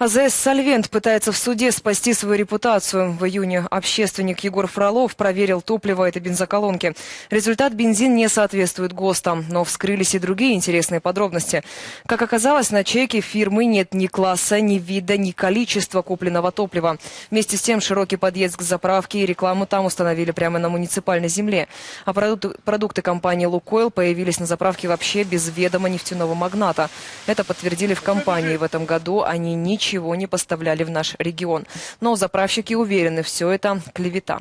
АЗС «Сольвент» пытается в суде спасти свою репутацию. В июне общественник Егор Фролов проверил топливо этой бензоколонки. Результат бензин не соответствует ГОСТам, но вскрылись и другие интересные подробности. Как оказалось, на чеке фирмы нет ни класса, ни вида, ни количества купленного топлива. Вместе с тем широкий подъезд к заправке и рекламу там установили прямо на муниципальной земле. А продукты, продукты компании «Лукойл» появились на заправке вообще без ведома нефтяного магната. Это подтвердили в компании. В этом году они ничего ничего не поставляли в наш регион. Но заправщики уверены, все это клевета.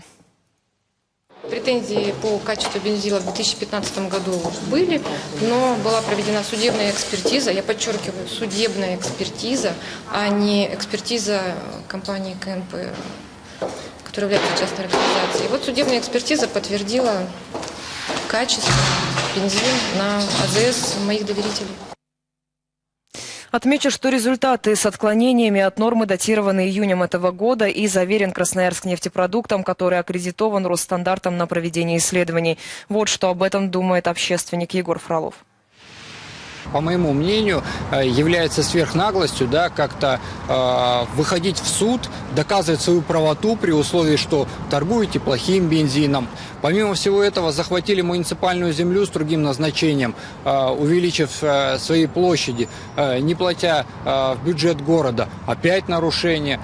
Претензии по качеству бензила в 2015 году были, но была проведена судебная экспертиза, я подчеркиваю, судебная экспертиза, а не экспертиза компании КНП, которая является частной организацией. И вот судебная экспертиза подтвердила качество бензина на АЗС моих доверителей. Отмечу, что результаты с отклонениями от нормы датированы июнем этого года и заверен Красноярск нефтепродуктом, который аккредитован Росстандартом на проведение исследований. Вот что об этом думает общественник Егор Фролов по моему мнению, э, является сверхнаглостью, да, как-то э, выходить в суд, доказывать свою правоту при условии, что торгуете плохим бензином. Помимо всего этого, захватили муниципальную землю с другим назначением, э, увеличив э, свои площади, э, не платя э, в бюджет города. Опять нарушение.